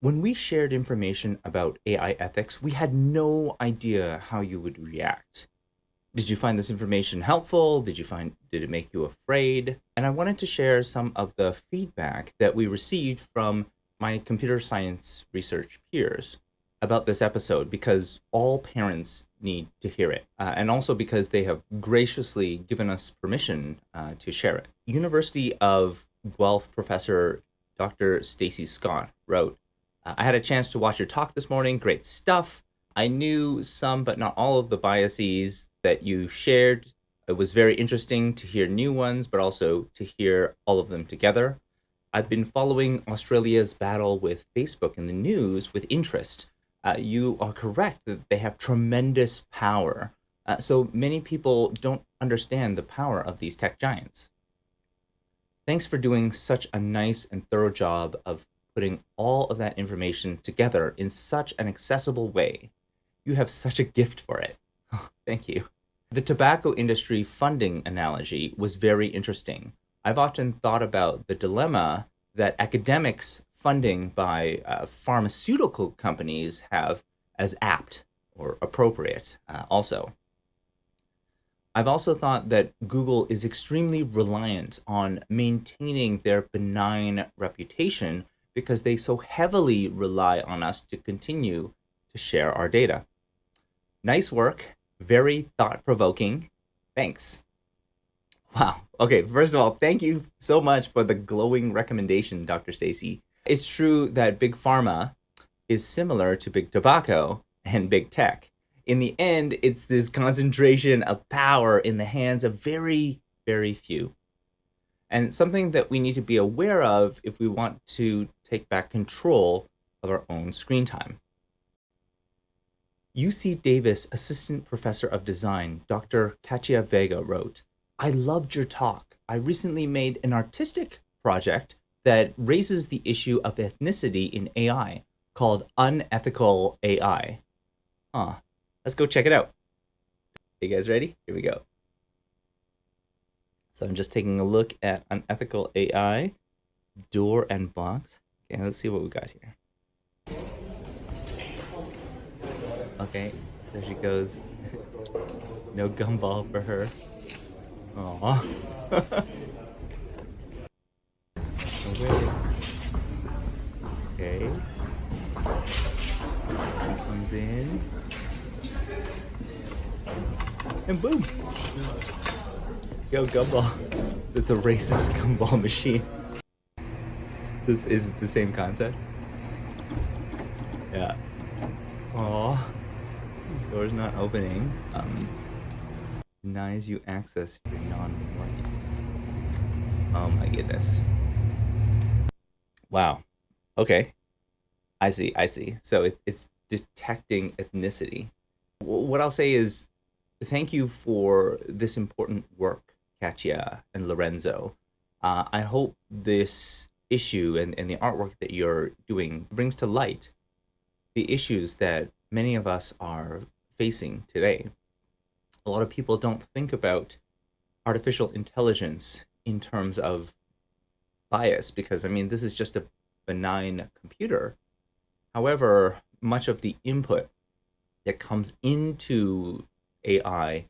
When we shared information about AI ethics, we had no idea how you would react. Did you find this information helpful? Did you find did it make you afraid? And I wanted to share some of the feedback that we received from my computer science research peers about this episode because all parents need to hear it uh, and also because they have graciously given us permission uh, to share it. University of Guelph professor Dr. Stacey Scott wrote, I had a chance to watch your talk this morning. Great stuff. I knew some, but not all of the biases that you shared. It was very interesting to hear new ones, but also to hear all of them together. I've been following Australia's battle with Facebook in the news with interest. Uh, you are correct that they have tremendous power. Uh, so many people don't understand the power of these tech giants. Thanks for doing such a nice and thorough job of putting all of that information together in such an accessible way. You have such a gift for it. Thank you. The tobacco industry funding analogy was very interesting. I've often thought about the dilemma that academics funding by uh, pharmaceutical companies have as apt or appropriate uh, also. I've also thought that Google is extremely reliant on maintaining their benign reputation because they so heavily rely on us to continue to share our data. Nice work. Very thought-provoking. Thanks. Wow. Okay, first of all, thank you so much for the glowing recommendation, Dr. Stacey. It's true that Big Pharma is similar to Big Tobacco and Big Tech. In the end, it's this concentration of power in the hands of very, very few and something that we need to be aware of if we want to take back control of our own screen time. UC Davis Assistant Professor of Design, Dr. Katia Vega wrote, I loved your talk. I recently made an artistic project that raises the issue of ethnicity in AI called Unethical AI. Huh. Let's go check it out. You guys ready? Here we go. So I'm just taking a look at unethical AI, door and box. Okay, let's see what we got here. Okay, there she goes. no gumball for her. Aww. okay. She comes in. And boom! Yo, gumball. It's a racist gumball machine. This is the same concept. Yeah. Aw. This door's not opening. Um, denies you access if you're non-white. Oh my goodness. Wow. Okay. I see, I see. So it's, it's detecting ethnicity. What I'll say is thank you for this important work Katia and Lorenzo. Uh, I hope this issue and, and the artwork that you're doing brings to light the issues that many of us are facing today. A lot of people don't think about artificial intelligence in terms of bias because, I mean, this is just a benign computer. However, much of the input that comes into AI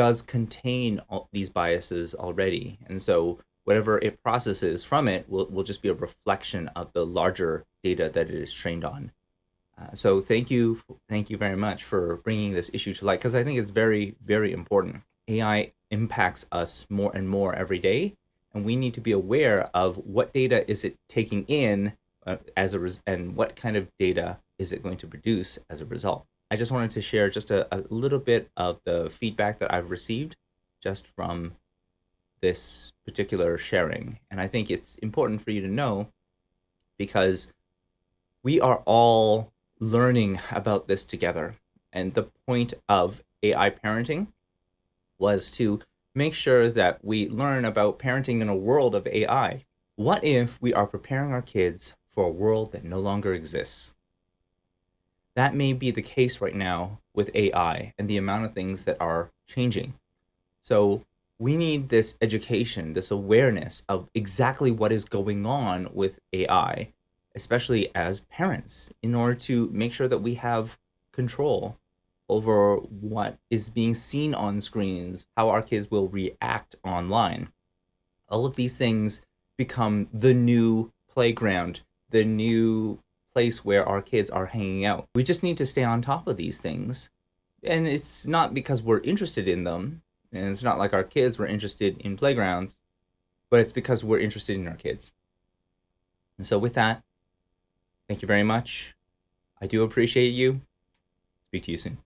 does contain all these biases already. And so whatever it processes from it will, will just be a reflection of the larger data that it is trained on. Uh, so thank you, thank you very much for bringing this issue to light because I think it's very, very important. AI impacts us more and more every day, and we need to be aware of what data is it taking in uh, as a and what kind of data is it going to produce as a result. I just wanted to share just a, a little bit of the feedback that I've received just from this particular sharing. And I think it's important for you to know because we are all learning about this together. And the point of AI parenting was to make sure that we learn about parenting in a world of AI. What if we are preparing our kids for a world that no longer exists? That may be the case right now with AI and the amount of things that are changing. So we need this education, this awareness of exactly what is going on with AI especially as parents, in order to make sure that we have control over what is being seen on screens, how our kids will react online. All of these things become the new playground, the new place where our kids are hanging out. We just need to stay on top of these things. And it's not because we're interested in them, and it's not like our kids were interested in playgrounds, but it's because we're interested in our kids. And so with that, thank you very much. I do appreciate you. Speak to you soon.